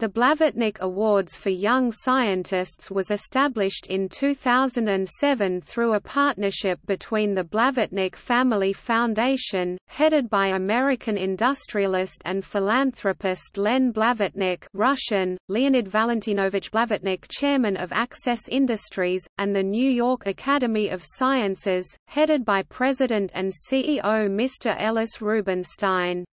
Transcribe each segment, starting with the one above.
The Blavatnik Awards for Young Scientists was established in 2007 through a partnership between the Blavatnik Family Foundation, headed by American industrialist and philanthropist Len Blavatnik Russian, Leonid Valentinovich Blavatnik chairman of Access Industries, and the New York Academy of Sciences, headed by President and CEO Mr. Ellis Rubinstein.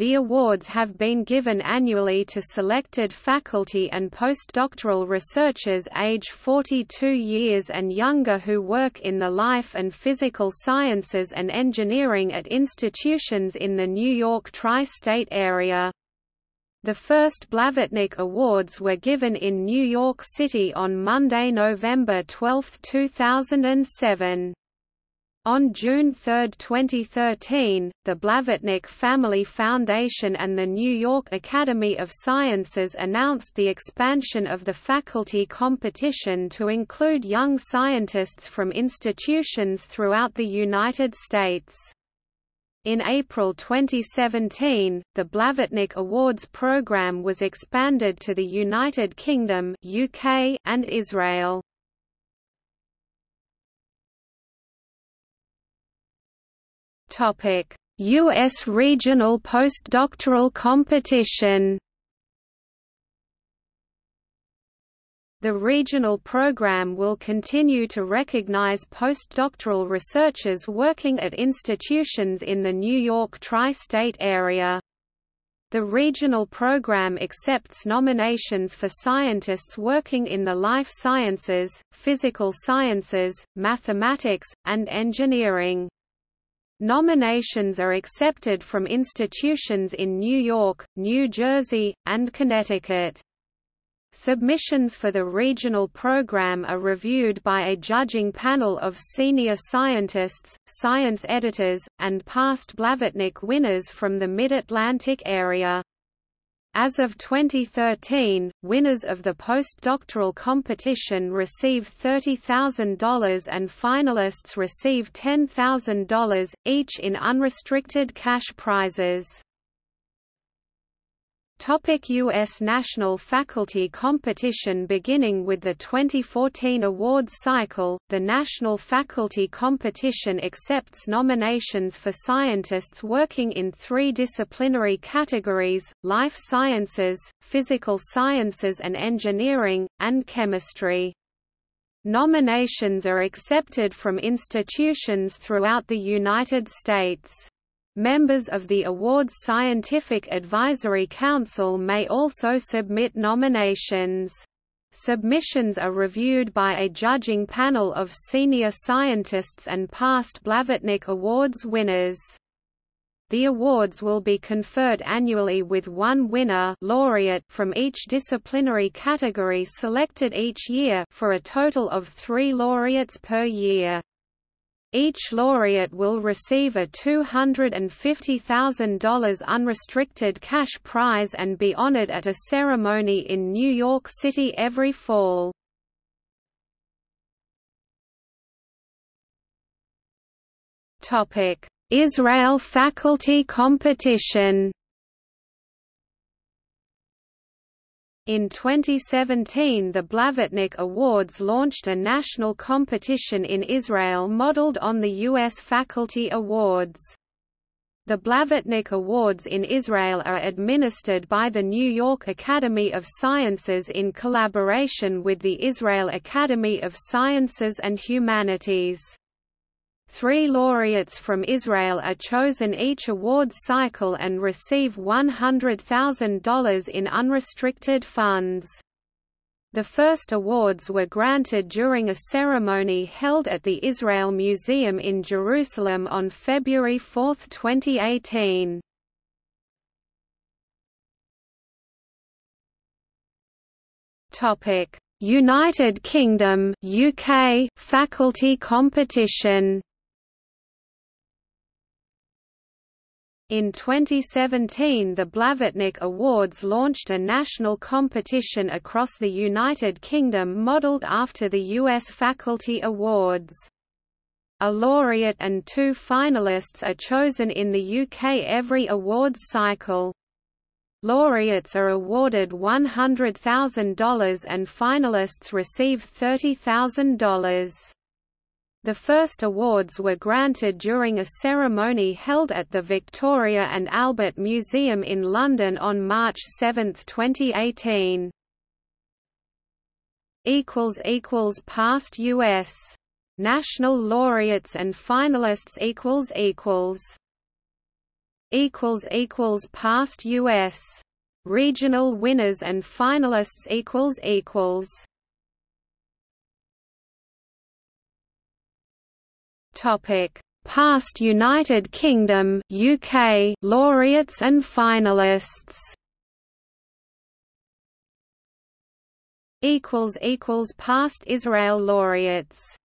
The awards have been given annually to selected faculty and postdoctoral researchers age 42 years and younger who work in the life and physical sciences and engineering at institutions in the New York tri-state area. The first Blavatnik Awards were given in New York City on Monday, November 12, 2007. On June 3, 2013, the Blavatnik Family Foundation and the New York Academy of Sciences announced the expansion of the faculty competition to include young scientists from institutions throughout the United States. In April 2017, the Blavatnik Awards program was expanded to the United Kingdom UK and Israel. U.S. Regional Postdoctoral Competition. The regional program will continue to recognize postdoctoral researchers working at institutions in the New York tri-state area. The regional program accepts nominations for scientists working in the life sciences, physical sciences, mathematics, and engineering. Nominations are accepted from institutions in New York, New Jersey, and Connecticut. Submissions for the regional program are reviewed by a judging panel of senior scientists, science editors, and past Blavatnik winners from the Mid-Atlantic area. As of 2013, winners of the postdoctoral competition receive $30,000 and finalists receive $10,000, each in unrestricted cash prizes. Topic U.S. National Faculty Competition Beginning with the 2014 awards cycle, the National Faculty Competition accepts nominations for scientists working in three disciplinary categories, life sciences, physical sciences and engineering, and chemistry. Nominations are accepted from institutions throughout the United States. Members of the award's Scientific Advisory Council may also submit nominations. Submissions are reviewed by a judging panel of senior scientists and past Blavatnik Awards winners. The awards will be conferred annually with one winner laureate from each disciplinary category selected each year for a total of three laureates per year. Each laureate will receive a $250,000 unrestricted cash prize and be honored at a ceremony in New York City every fall. Israel faculty competition In 2017 the Blavatnik Awards launched a national competition in Israel modeled on the U.S. Faculty Awards. The Blavatnik Awards in Israel are administered by the New York Academy of Sciences in collaboration with the Israel Academy of Sciences and Humanities. Three laureates from Israel are chosen each awards cycle and receive $100,000 in unrestricted funds. The first awards were granted during a ceremony held at the Israel Museum in Jerusalem on February 4, 2018. United Kingdom UK faculty competition In 2017 the Blavatnik Awards launched a national competition across the United Kingdom modelled after the US Faculty Awards. A laureate and two finalists are chosen in the UK every awards cycle. Laureates are awarded $100,000 and finalists receive $30,000. The first awards were granted during a ceremony held at the Victoria and Albert Museum in London on March 7, 2018. Past U.S. National laureates and finalists past US regional winners and finalists topic. Past United Kingdom UK laureates and finalists. Equals equals past Israel laureates